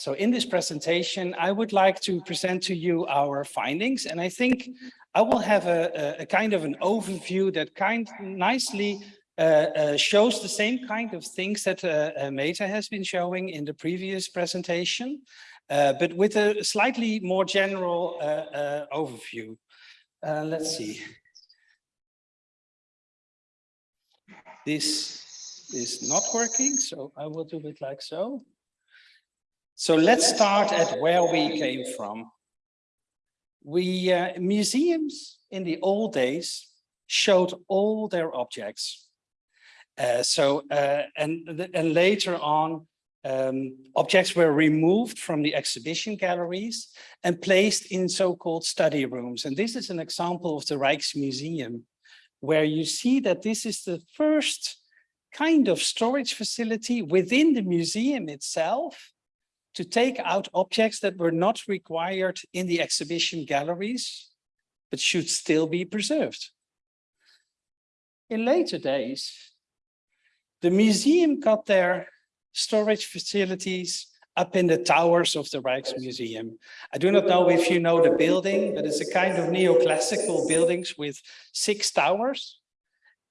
So in this presentation, I would like to present to you our findings, and I think I will have a, a, a kind of an overview that kind nicely uh, uh, shows the same kind of things that uh, uh, Meta has been showing in the previous presentation, uh, but with a slightly more general uh, overview. Let's see. This is not working, so I will do it like so. So let's start at where we came from. We uh, museums in the old days showed all their objects. Uh, so uh, and and later on, um, objects were removed from the exhibition galleries and placed in so-called study rooms. And this is an example of the Rijksmuseum, where you see that this is the first kind of storage facility within the museum itself to take out objects that were not required in the exhibition galleries, but should still be preserved. In later days, the museum got their storage facilities up in the towers of the Rijksmuseum. I do not know if you know the building, but it's a kind of neoclassical buildings with six towers.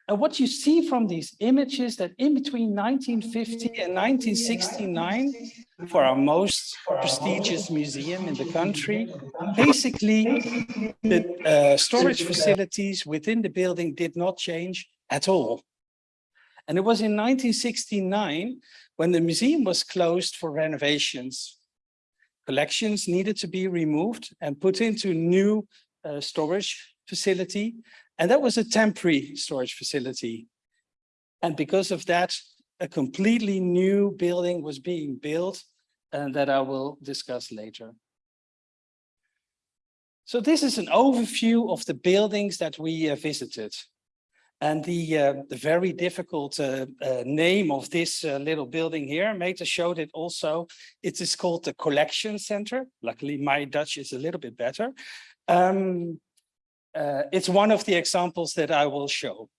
And what you see from these images that in between 1950 and 1969, for our most prestigious museum in the country, basically the uh, storage facilities within the building did not change at all. And it was in 1969 when the museum was closed for renovations. Collections needed to be removed and put into new uh, storage facility and that was a temporary storage facility. And because of that, a completely new building was being built and that I will discuss later. So this is an overview of the buildings that we uh, visited. And the, uh, the very difficult uh, uh name of this uh, little building here, Meta showed it also. It is called the Collection Center. Luckily, my Dutch is a little bit better. Um, uh, it's one of the examples that I will show.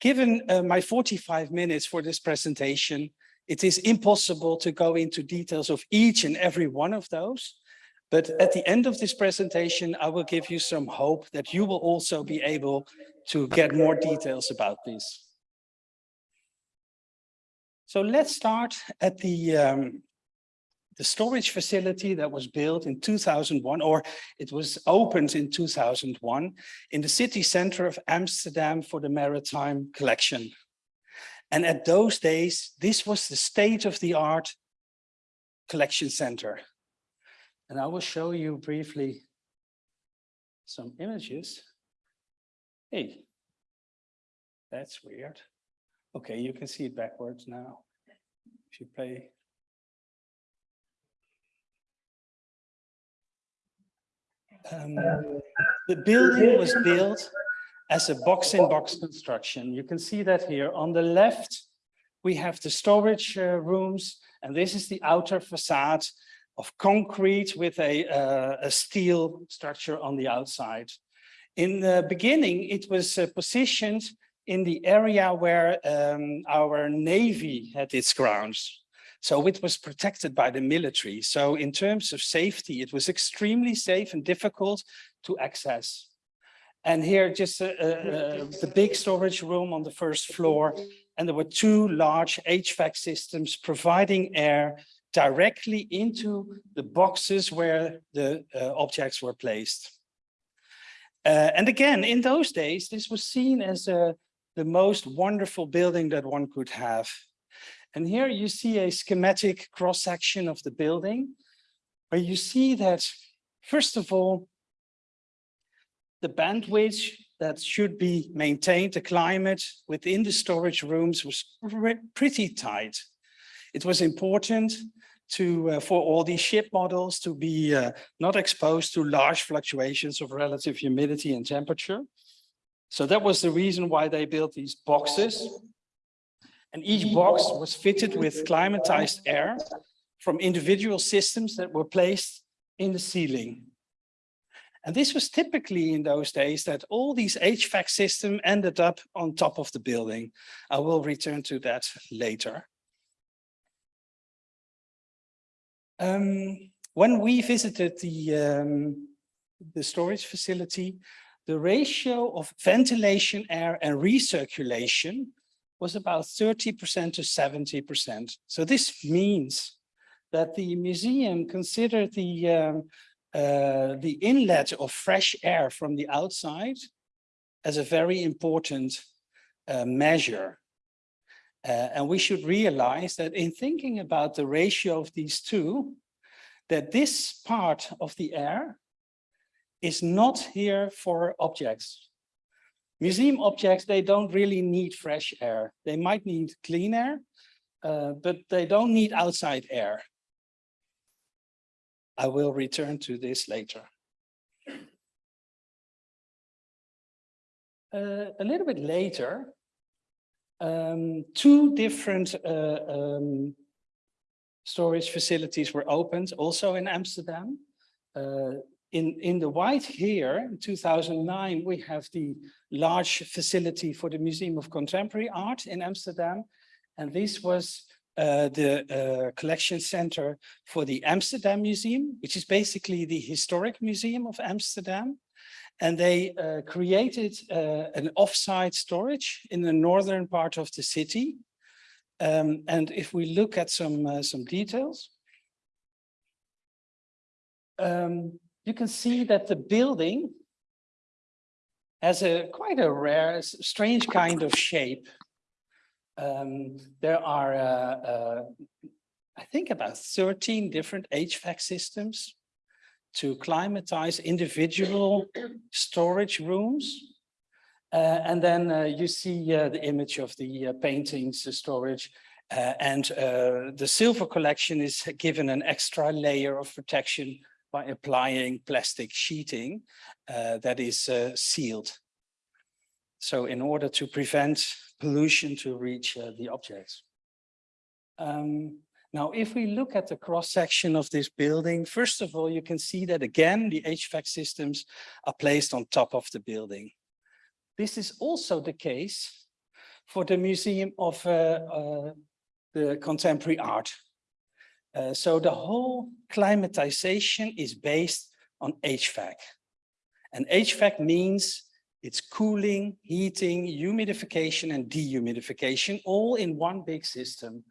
Given uh, my 45 minutes for this presentation, it is impossible to go into details of each and every one of those. But at the end of this presentation, I will give you some hope that you will also be able to get more details about this. So let's start at the um, the storage facility that was built in 2001, or it was opened in 2001 in the city center of Amsterdam for the maritime collection. And at those days, this was the state of the art collection center. And I will show you briefly some images. Hey, that's weird. Okay, you can see it backwards now. If you play Um, the building was built as a box-in-box -box construction. You can see that here. On the left, we have the storage uh, rooms, and this is the outer facade of concrete with a, uh, a steel structure on the outside. In the beginning, it was uh, positioned in the area where um, our Navy had its grounds. So it was protected by the military. So in terms of safety, it was extremely safe and difficult to access. And here just uh, uh, the big storage room on the first floor. And there were two large HVAC systems providing air directly into the boxes where the uh, objects were placed. Uh, and again, in those days, this was seen as uh, the most wonderful building that one could have. And here you see a schematic cross section of the building where you see that, first of all, the bandwidth that should be maintained, the climate within the storage rooms was pretty tight. It was important to uh, for all these ship models to be uh, not exposed to large fluctuations of relative humidity and temperature. So that was the reason why they built these boxes and each box was fitted with climatized air from individual systems that were placed in the ceiling. And this was typically in those days that all these HVAC systems ended up on top of the building. I will return to that later. Um, when we visited the, um, the storage facility, the ratio of ventilation, air and recirculation was about 30% to 70%. So this means that the museum considered the, um, uh, the inlet of fresh air from the outside as a very important uh, measure. Uh, and we should realize that in thinking about the ratio of these two, that this part of the air is not here for objects. Museum objects, they don't really need fresh air. They might need clean air, uh, but they don't need outside air. I will return to this later. Uh, a little bit later, um, two different uh, um, storage facilities were opened also in Amsterdam. In, in the white here, in 2009, we have the large facility for the Museum of Contemporary Art in Amsterdam. And this was uh, the uh, collection center for the Amsterdam Museum, which is basically the historic museum of Amsterdam. And they uh, created uh, an offsite storage in the northern part of the city. Um, and if we look at some, uh, some details, um, you can see that the building has a quite a rare, strange kind of shape. Um, there are, uh, uh, I think about 13 different HVAC systems to climatize individual storage rooms. Uh, and then uh, you see uh, the image of the uh, paintings storage and the silver collection is given an extra layer of protection by applying plastic sheeting uh, that is uh, sealed. So in order to prevent pollution to reach uh, the objects. Um, now, if we look at the cross section of this building, first of all, you can see that again, the HVAC systems are placed on top of the building. This is also the case for the Museum of uh, uh, the Contemporary Art. Uh, so the whole climatization is based on HVAC. And HVAC means it's cooling, heating, humidification and dehumidification all in one big system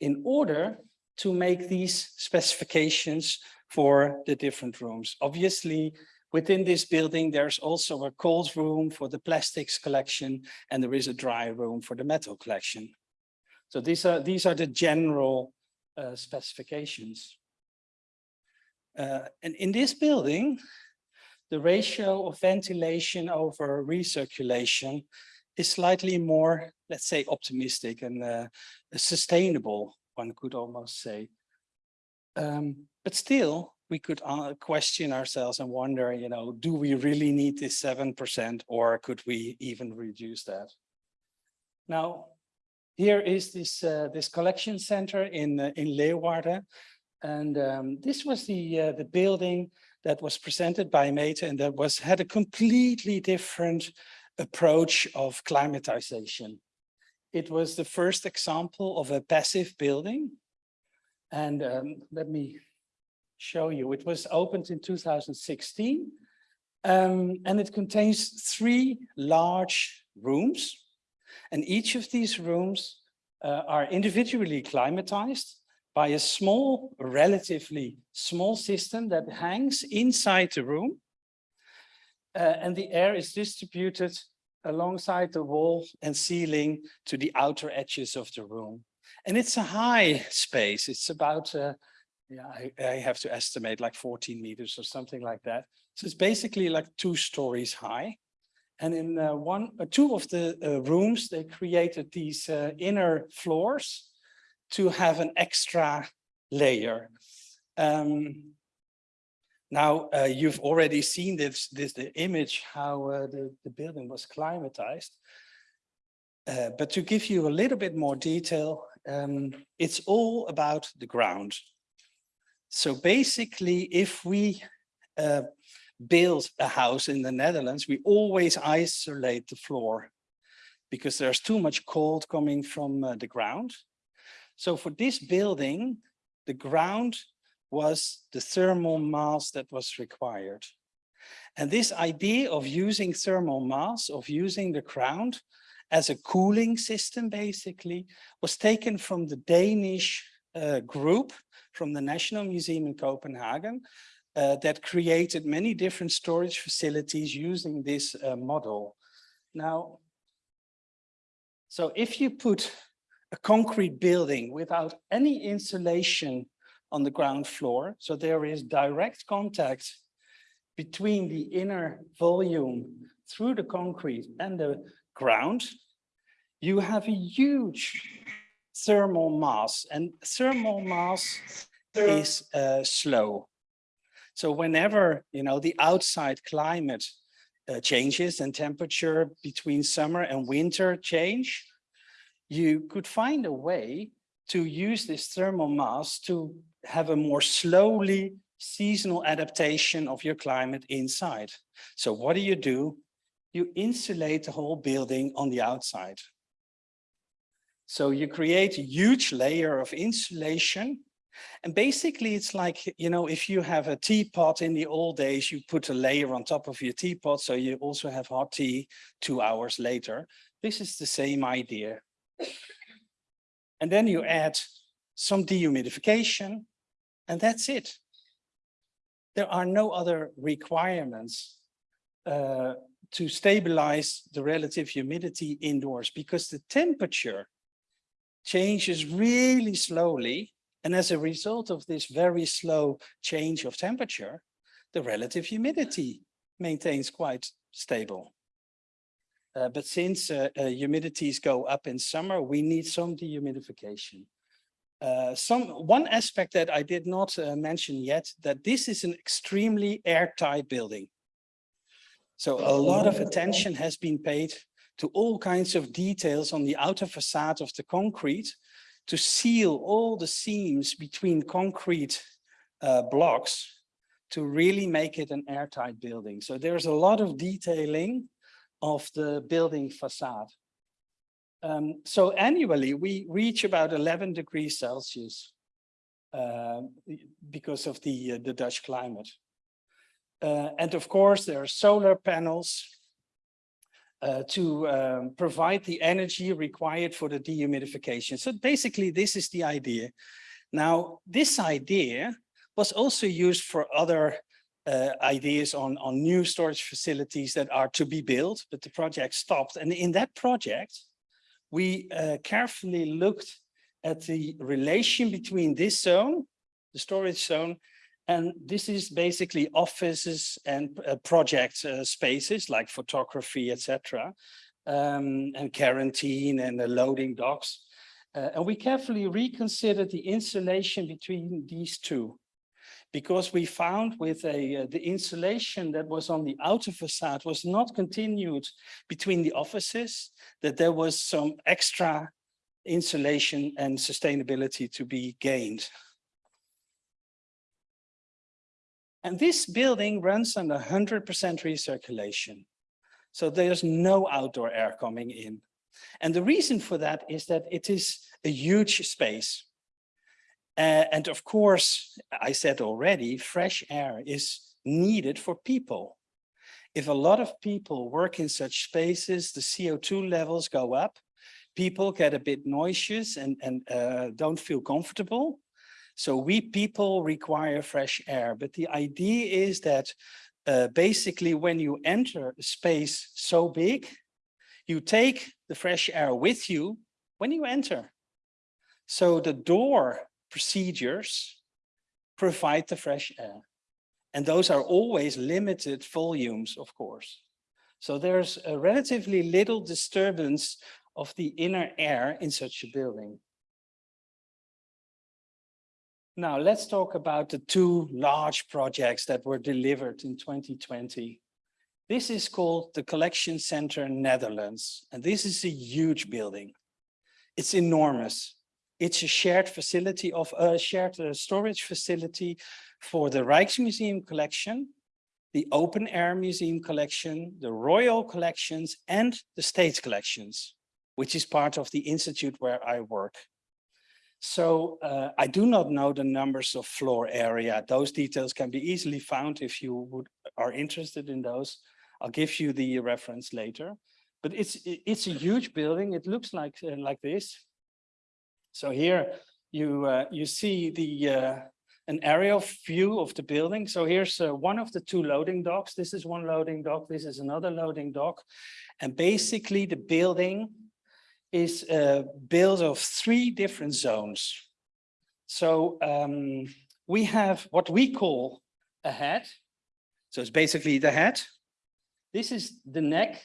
in order to make these specifications for the different rooms. Obviously, within this building, there's also a cold room for the plastics collection and there is a dry room for the metal collection. So these are, these are the general uh, specifications. Uh, and in this building, the ratio of ventilation over recirculation is slightly more, let's say, optimistic and uh, sustainable, one could almost say. Um, but still, we could uh, question ourselves and wonder, you know, do we really need this 7% or could we even reduce that? Now, here is this uh, this collection center in uh, in Leeuwarden, and um, this was the uh, the building that was presented by Meta and that was had a completely different approach of climatization. It was the first example of a passive building, and um, let me show you. It was opened in 2016, um, and it contains three large rooms and each of these rooms uh, are individually climatized by a small, relatively small system that hangs inside the room. Uh, and the air is distributed alongside the wall and ceiling to the outer edges of the room. And it's a high space. It's about, uh, yeah, I, I, have to estimate like 14 meters or something like that. So it's basically like two stories high. And in uh, one, uh, two of the uh, rooms, they created these uh, inner floors to have an extra layer. Um, now, uh, you've already seen this, this the image, how uh, the, the building was climatized. but to give you a little bit more detail, um, it's all about the ground. So basically, if we build a house in the Netherlands, we always isolate the floor because there's too much cold coming from uh, the ground. So for this building, the ground was the thermal mass that was required. And this idea of using thermal mass, of using the ground as a cooling system, basically, was taken from the Danish uh, group from the National Museum in Copenhagen uh, that created many different storage facilities using this uh, model. Now, so if you put a concrete building without any insulation on the ground floor, so there is direct contact between the inner volume through the concrete and the ground, you have a huge thermal mass and thermal mass is uh, slow. So whenever, you know, the outside climate uh, changes and temperature between summer and winter change, you could find a way to use this thermal mass to have a more slowly seasonal adaptation of your climate inside. So what do you do? You insulate the whole building on the outside. So you create a huge layer of insulation. And basically it's like, you know, if you have a teapot in the old days, you put a layer on top of your teapot. So you also have hot tea two hours later. This is the same idea. And then you add some dehumidification and that's it. There are no other requirements uh, to stabilize the relative humidity indoors because the temperature changes really slowly. And as a result of this very slow change of temperature, the relative humidity maintains quite stable. Uh, but since uh, uh, humidities go up in summer, we need some dehumidification. Uh, some one aspect that I did not uh, mention yet, that this is an extremely airtight building. So a lot of attention has been paid to all kinds of details on the outer facade of the concrete to seal all the seams between concrete uh, blocks to really make it an airtight building. So there's a lot of detailing of the building facade. Um, so annually we reach about 11 degrees Celsius uh, because of the, uh, the Dutch climate. Uh, and of course there are solar panels uh, to um, provide the energy required for the dehumidification. So basically, this is the idea. Now, this idea was also used for other uh, ideas on, on new storage facilities that are to be built, but the project stopped. And in that project, we uh, carefully looked at the relation between this zone, the storage zone, and this is basically offices and uh, project uh, spaces like photography, etc., um, and quarantine and the loading docks. Uh, and we carefully reconsidered the insulation between these two because we found with a uh, the insulation that was on the outer facade was not continued between the offices, that there was some extra insulation and sustainability to be gained. And this building runs on 100% recirculation. So there's no outdoor air coming in. And the reason for that is that it is a huge space. Uh, and of course, I said already, fresh air is needed for people. If a lot of people work in such spaces, the CO2 levels go up, people get a bit nauseous and, and uh, don't feel comfortable. So we people require fresh air, but the idea is that uh, basically when you enter a space so big, you take the fresh air with you when you enter. So the door procedures provide the fresh air. And those are always limited volumes, of course. So there's a relatively little disturbance of the inner air in such a building. Now let's talk about the two large projects that were delivered in 2020. This is called the Collection Center Netherlands, and this is a huge building. It's enormous. It's a shared facility of a shared uh, storage facility for the Rijksmuseum collection, the open air museum collection, the royal collections, and the state collections, which is part of the institute where I work. So uh, I do not know the numbers of floor area. Those details can be easily found if you would are interested in those. I'll give you the reference later. But it's it's a huge building. It looks like uh, like this. So here you uh, you see the uh, an aerial view of the building. So here's uh, one of the two loading docks. This is one loading dock. This is another loading dock. And basically the building is uh, built of three different zones. So um, we have what we call a head. So it's basically the head. This is the neck.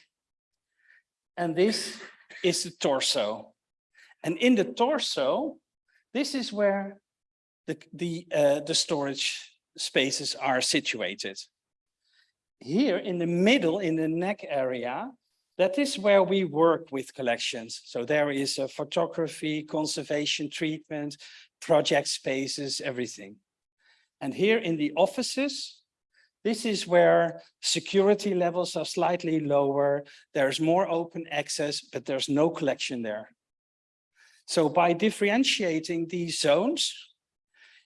And this is the torso. And in the torso, this is where the, the, uh, the storage spaces are situated. Here in the middle, in the neck area, that is where we work with collections. So there is a photography, conservation treatment, project spaces, everything. And here in the offices, this is where security levels are slightly lower. There's more open access, but there's no collection there. So by differentiating these zones,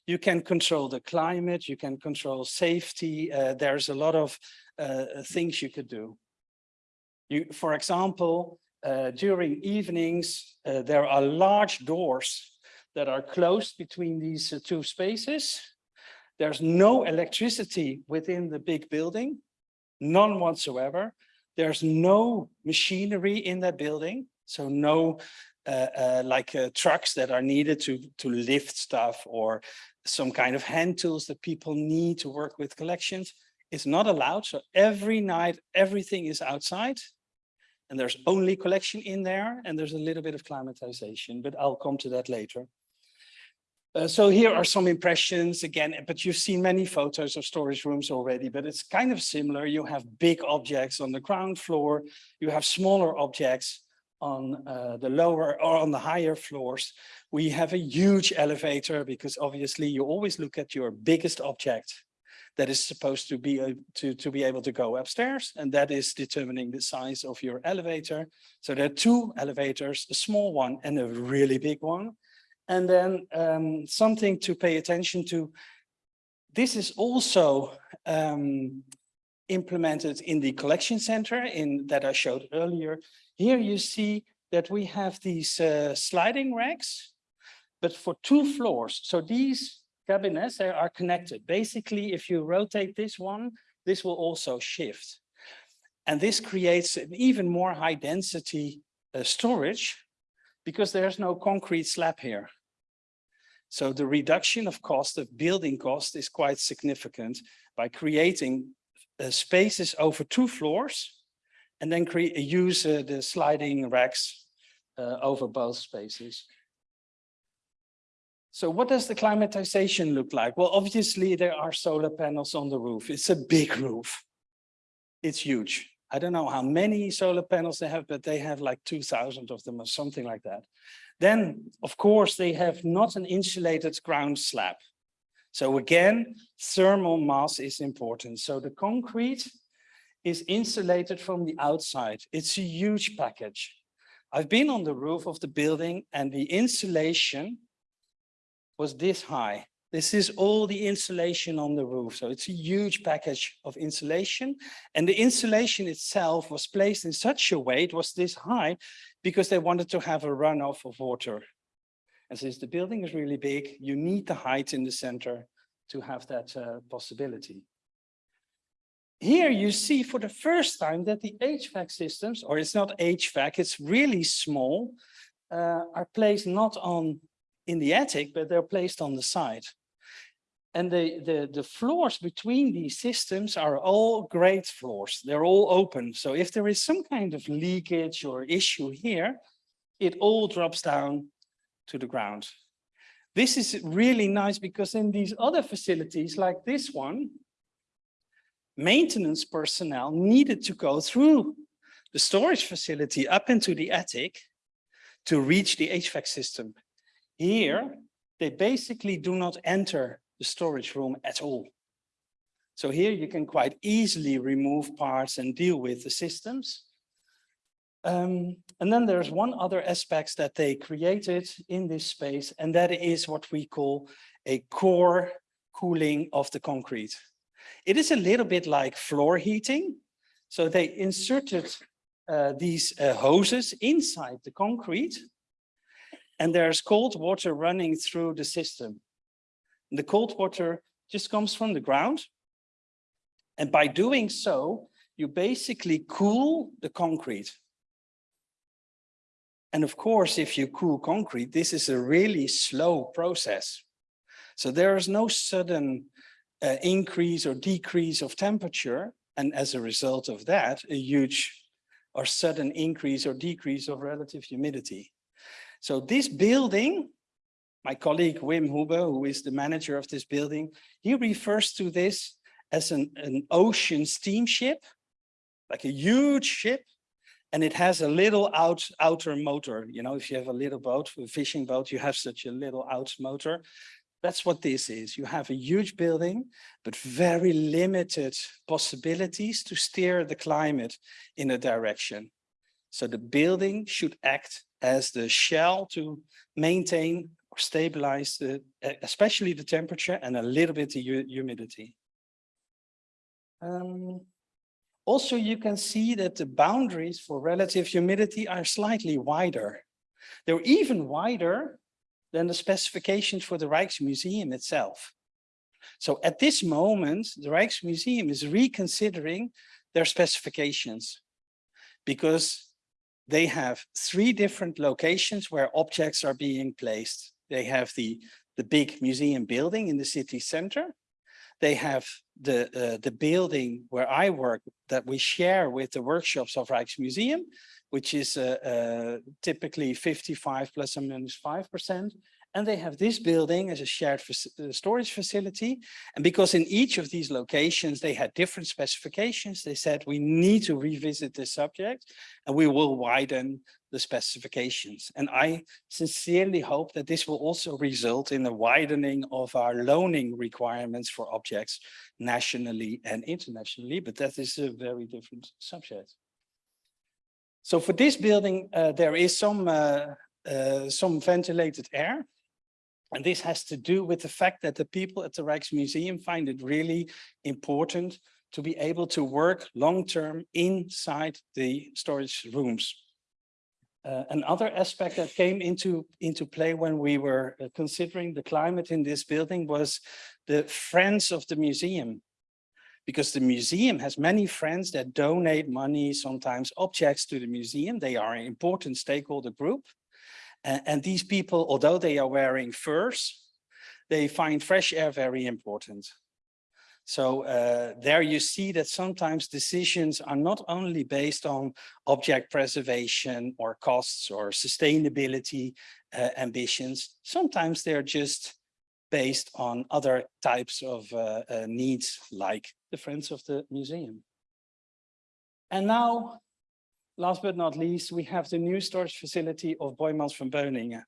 you can control the climate, you can control safety. Uh, there's a lot of uh, things you could do. You, for example, uh, during evenings, uh, there are large doors that are closed between these uh, two spaces. There's no electricity within the big building, none whatsoever. There's no machinery in that building, so no uh, uh, like uh, trucks that are needed to, to lift stuff or some kind of hand tools that people need to work with collections. It's not allowed. So every night, everything is outside and there's only collection in there and there's a little bit of climatization, but I'll come to that later. Uh, so here are some impressions again, but you've seen many photos of storage rooms already, but it's kind of similar. You have big objects on the ground floor, you have smaller objects on uh, the lower or on the higher floors. We have a huge elevator because obviously you always look at your biggest object that is supposed to be a, to, to be able to go upstairs and that is determining the size of your elevator. So there are two elevators, a small one and a really big one. And then um, something to pay attention to. This is also um, implemented in the collection center in that I showed earlier. Here you see that we have these uh, sliding racks, but for two floors. So these cabinets are connected. Basically, if you rotate this one, this will also shift. And this creates an even more high density uh, storage because there's no concrete slab here. So the reduction of cost of building cost is quite significant by creating uh, spaces over two floors and then create, use uh, the sliding racks uh, over both spaces. So what does the climatization look like? Well, obviously there are solar panels on the roof. It's a big roof. It's huge. I don't know how many solar panels they have, but they have like 2000 of them or something like that. Then, of course, they have not an insulated ground slab. So again, thermal mass is important. So the concrete is insulated from the outside. It's a huge package. I've been on the roof of the building and the insulation was this high. This is all the insulation on the roof. So it's a huge package of insulation. And the insulation itself was placed in such a way, it was this high, because they wanted to have a runoff of water. And since the building is really big, you need the height in the center to have that uh, possibility. Here you see for the first time that the HVAC systems, or it's not HVAC, it's really small, uh, are placed not on in the attic, but they're placed on the side. And the, the, the floors between these systems are all grate floors. They're all open. So if there is some kind of leakage or issue here, it all drops down to the ground. This is really nice because in these other facilities like this one, maintenance personnel needed to go through the storage facility up into the attic to reach the HVAC system. Here, they basically do not enter the storage room at all. So here you can quite easily remove parts and deal with the systems. Um, and then there's one other aspect that they created in this space, and that is what we call a core cooling of the concrete. It is a little bit like floor heating. So they inserted uh, these uh, hoses inside the concrete, and there's cold water running through the system. The cold water just comes from the ground. And by doing so, you basically cool the concrete. And of course, if you cool concrete, this is a really slow process. So there is no sudden uh, increase or decrease of temperature. And as a result of that, a huge or sudden increase or decrease of relative humidity. So this building, my colleague Wim Hube, who is the manager of this building, he refers to this as an, an ocean steamship, like a huge ship and it has a little out outer motor. You know, if you have a little boat, a fishing boat, you have such a little out motor. That's what this is. You have a huge building, but very limited possibilities to steer the climate in a direction. So the building should act as the shell to maintain or stabilize the, especially the temperature and a little bit the humidity. Um, also, you can see that the boundaries for relative humidity are slightly wider. They're even wider than the specifications for the Rijksmuseum itself. So at this moment, the Rijksmuseum is reconsidering their specifications because they have three different locations where objects are being placed. They have the, the big museum building in the city center. They have the, uh, the building where I work that we share with the workshops of Rijksmuseum, which is uh, uh, typically 55 plus or minus 5%. And they have this building as a shared uh, storage facility. And because in each of these locations, they had different specifications, they said, we need to revisit this subject and we will widen the specifications. And I sincerely hope that this will also result in a widening of our loaning requirements for objects nationally and internationally, but that is a very different subject. So for this building, uh, there is some, uh, uh, some ventilated air. And this has to do with the fact that the people at the Rijksmuseum find it really important to be able to work long-term inside the storage rooms. Uh, another aspect that came into, into play when we were uh, considering the climate in this building was the friends of the museum. Because the museum has many friends that donate money, sometimes objects to the museum. They are an important stakeholder group. And, these people, although they are wearing furs, they find fresh air very important. So uh, there you see that sometimes decisions are not only based on object preservation or costs or sustainability uh, ambitions, sometimes they're just based on other types of uh, uh needs like the Friends of the Museum. And now, last but not least, we have the new storage facility of Boijmans van Beuningen.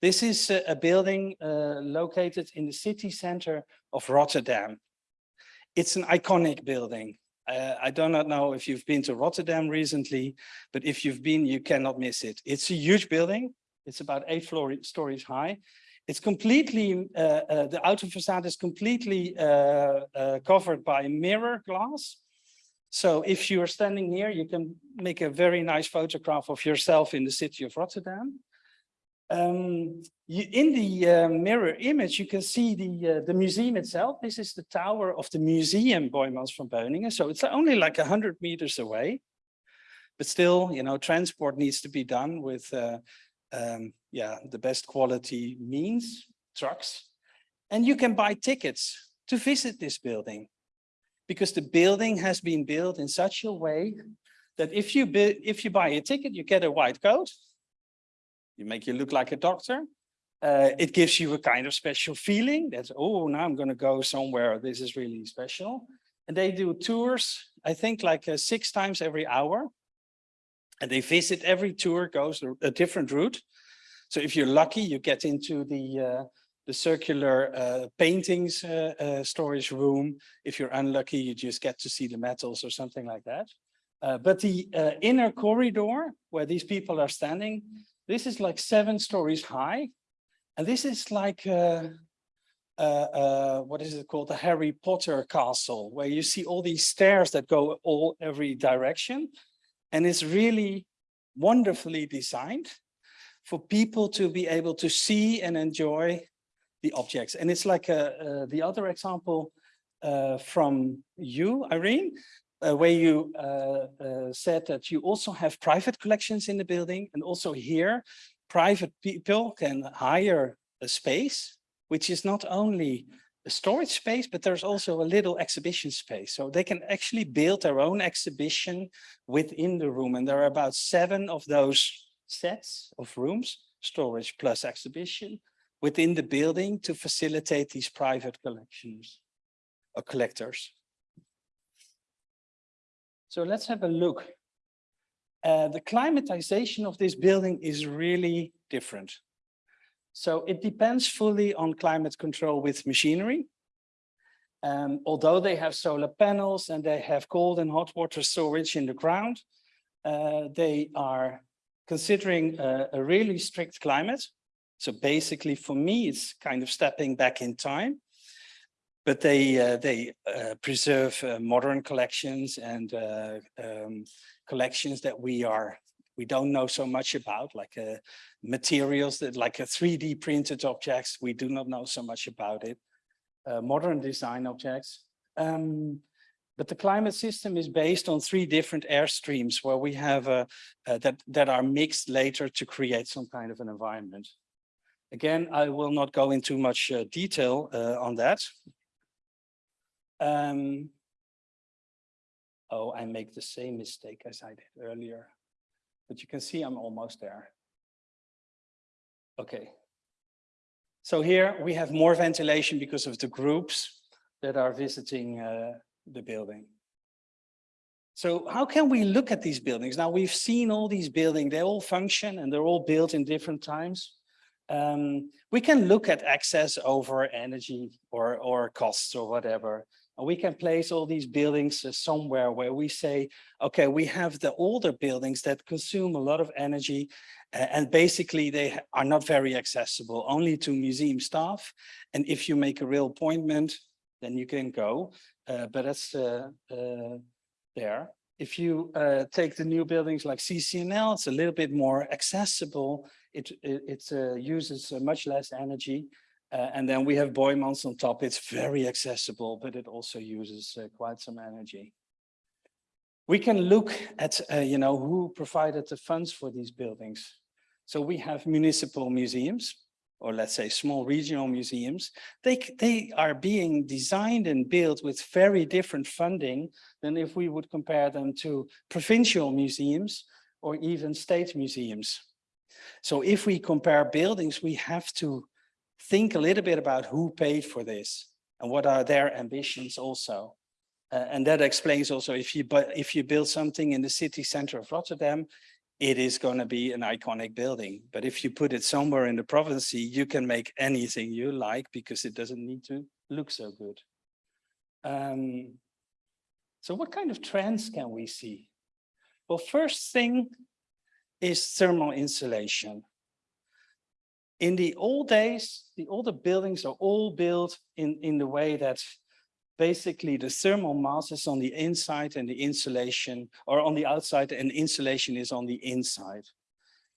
This is a, a building uh, located in the city center of Rotterdam it's an iconic building. Uh, I do not know if you've been to Rotterdam recently, but if you've been, you cannot miss it. It's a huge building. It's about eight floor stories high. It's completely, uh, uh, the outer facade is completely uh, uh, covered by mirror glass. So if you are standing here, you can make a very nice photograph of yourself in the city of Rotterdam. Um, you, in the uh, mirror image, you can see the uh, the museum itself. This is the tower of the museum Boijmans van Beuningen. So it's only like 100 meters away. But still, you know, transport needs to be done with, uh, um, yeah, the best quality means, trucks. And you can buy tickets to visit this building because the building has been built in such a way that if you, if you buy a ticket, you get a white coat you make you look like a doctor. Uh, it gives you a kind of special feeling that, oh, now I'm going to go somewhere. This is really special. And they do tours, I think like uh, six times every hour. And they visit every tour goes a, different route. So if you're lucky, you get into the uh, the circular uh, paintings uh, uh, storage room. If you're unlucky, you just get to see the metals or something like that. Uh, but the uh, inner corridor where these people are standing, this is like seven stories high. And this is like, uh, what is it called? The Harry Potter castle, where you see all these stairs that go all every direction. And it's really wonderfully designed for people to be able to see and enjoy the objects. And it's like a, the other example uh, from you, Irene, uh, where you uh, uh, said that you also have private collections in the building and also here private people can hire a space which is not only a storage space but there's also a little exhibition space so they can actually build their own exhibition within the room and there are about seven of those sets of rooms storage plus exhibition within the building to facilitate these private collections or collectors so let's have a look. Uh, the climatization of this building is really different. So it depends fully on climate control with machinery. Um, although they have solar panels and they have cold and hot water storage in the ground, uh, they are considering a, a really strict climate. So basically for me, it's kind of stepping back in time but they uh, they uh, preserve uh, modern collections and uh, um, collections that we are we don't know so much about like uh, materials that like a 3d printed objects we do not know so much about it uh, modern design objects um, but the climate system is based on three different air streams where we have that that are mixed later to create some kind of an environment again i will not go into much detail on that um, oh, I make the same mistake as I did earlier, but you can see I'm almost there. Okay. So here we have more ventilation because of the groups that are visiting uh, the building. So how can we look at these buildings? Now we've seen all these buildings, they all function and they're all built in different times. Um, we can look at access over energy or, or costs or whatever. And we can place all these buildings uh, somewhere where we say, okay, we have the older buildings that consume a lot of energy and basically they are not very accessible, only to museum staff. And if you make a real appointment, then you can go, uh, but that's uh, uh, there. If you uh, take the new buildings like CCNL, it's a little bit more accessible. It, it, it uses much less energy uh, and then we have Boijmans on top. It's very accessible, but it also uses uh, quite some energy. We can look at, uh, you know, who provided the funds for these buildings. So we have municipal museums, or let's say small regional museums. They, they are being designed and built with very different funding than if we would compare them to provincial museums or even state museums. So if we compare buildings, we have to think a little bit about who paid for this and what are their ambitions also. Uh, and that explains also if you but if you build something in the city center of Rotterdam, it is going to be an iconic building. But if you put it somewhere in the province, you can make anything you like because it doesn't need to look so good. Um, so what kind of trends can we see? Well, first thing is thermal insulation in the old days, the older buildings are all built in, in the way that basically the thermal mass is on the inside and the insulation, or on the outside and insulation is on the inside.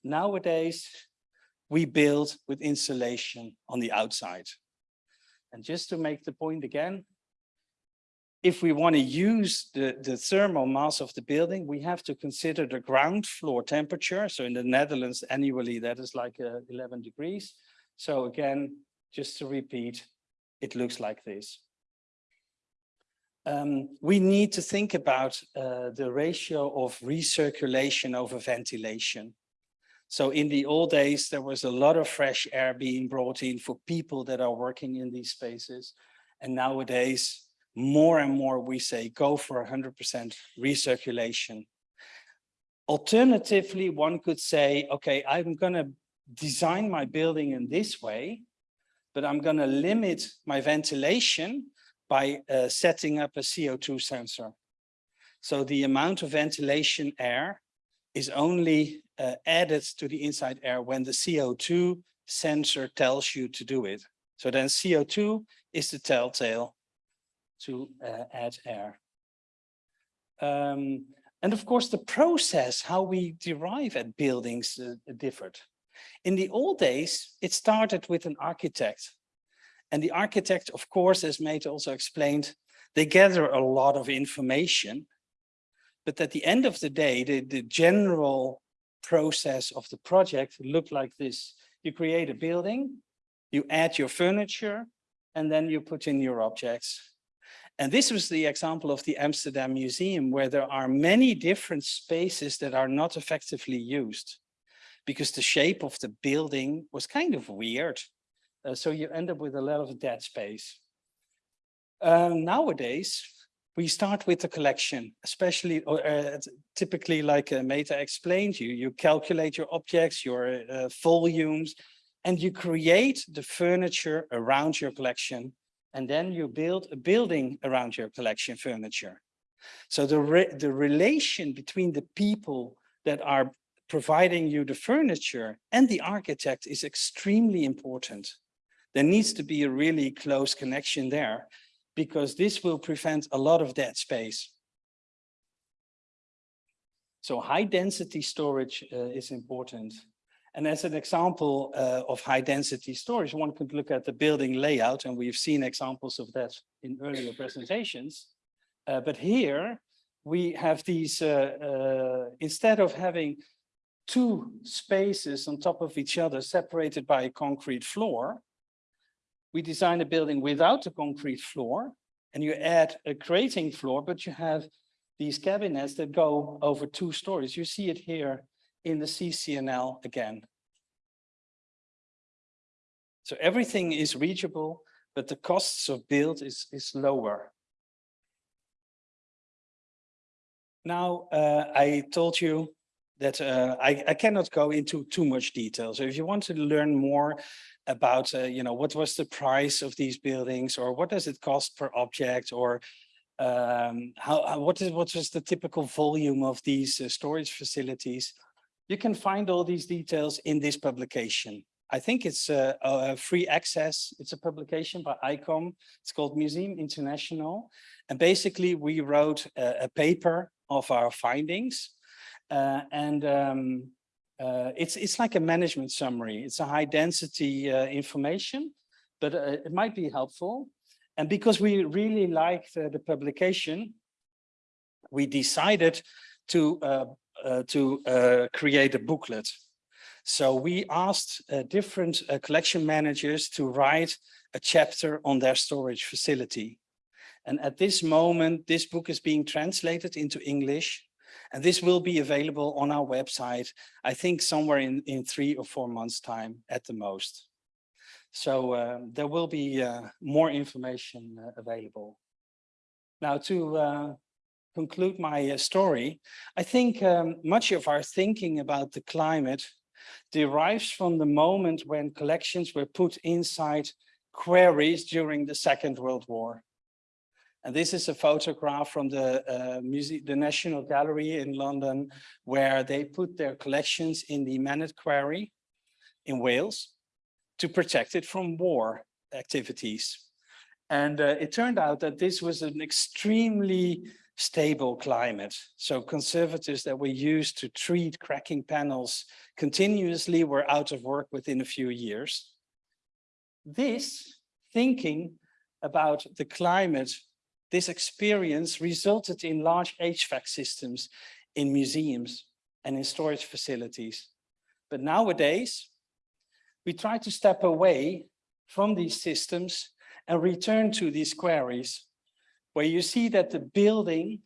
Nowadays, we build with insulation on the outside. And just to make the point again, if we want to use the, the thermal mass of the building, we have to consider the ground floor temperature. So in the Netherlands annually, that is like uh, 11 degrees. So again, just to repeat, it looks like this. Um, we need to think about uh, the ratio of recirculation over ventilation. So in the old days, there was a lot of fresh air being brought in for people that are working in these spaces. And nowadays, more and more we say go for 100% recirculation. Alternatively, one could say, okay, I'm going to design my building in this way, but I'm going to limit my ventilation by uh, setting up a CO2 sensor. So the amount of ventilation air is only uh, added to the inside air when the CO2 sensor tells you to do it. So then CO2 is the telltale to uh, add air. Um, and of course, the process, how we derive at buildings uh, differed. In the old days, it started with an architect. And the architect, of course, as Mate also explained, they gather a lot of information. But at the end of the day, the, the general process of the project looked like this. You create a building, you add your furniture, and then you put in your objects. And this was the example of the Amsterdam Museum, where there are many different spaces that are not effectively used because the shape of the building was kind of weird. Uh, so you end up with a lot of dead space. Um, nowadays, we start with the collection, especially uh, typically like uh, Meta explained, you, you calculate your objects, your uh, volumes, and you create the furniture around your collection and then you build a building around your collection furniture. So the, re the relation between the people that are providing you the furniture and the architect is extremely important. There needs to be a really close connection there because this will prevent a lot of dead space. So high density storage uh, is important. And as an example uh, of high density storage, one could look at the building layout, and we've seen examples of that in earlier presentations. Uh, but here we have these, uh, uh instead of having two spaces on top of each other separated by a concrete floor, we design a building without a concrete floor, and you add a crating floor, but you have these cabinets that go over two stories. You see it here in the CCNL again. So everything is reachable, but the costs of build is, is lower. Now, uh, I told you that uh, I, I cannot go into too much detail. So if you want to learn more about, uh, you know, what was the price of these buildings or what does it cost per object or um, how, what is what was the typical volume of these uh, storage facilities, you can find all these details in this publication. I think it's a, a free access. It's a publication by ICOM. It's called Museum International. And basically we wrote a, a paper of our findings. Uh, and um, uh, it's, it's like a management summary. It's a high density uh, information, but uh, it might be helpful. And because we really liked the publication, we decided to uh, uh, to uh, create a booklet. So we asked uh, different collection managers to write a chapter on their storage facility. And at this moment, this book is being translated into English and this will be available on our website, I think somewhere in, in three or four months time at the most. So uh, there will be uh, more information uh, available. Now to conclude my uh, story, I think um, much of our thinking about the climate derives from the moment when collections were put inside quarries during the Second World War. And this is a photograph from the uh, the National Gallery in London, where they put their collections in the Manod Quarry in Wales to protect it from war activities. And uh, it turned out that this was an extremely stable climate. So conservators that were used to treat cracking panels continuously were out of work within a few years. This thinking about the climate, this experience resulted in large HVAC systems in museums and in storage facilities. But nowadays, we try to step away from these systems and return to these quarries where you see that the building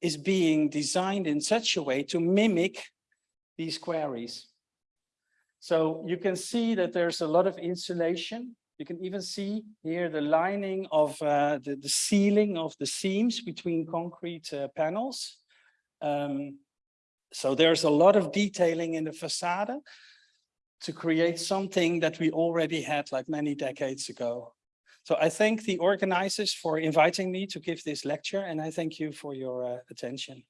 is being designed in such a way to mimic these quarries. So you can see that there's a lot of insulation. You can even see here the lining of uh, the, the ceiling of the seams between concrete uh, panels. Um, so there's a lot of detailing in the facade to create something that we already had like many decades ago. So I thank the organizers for inviting me to give this lecture and I thank you for your uh, attention.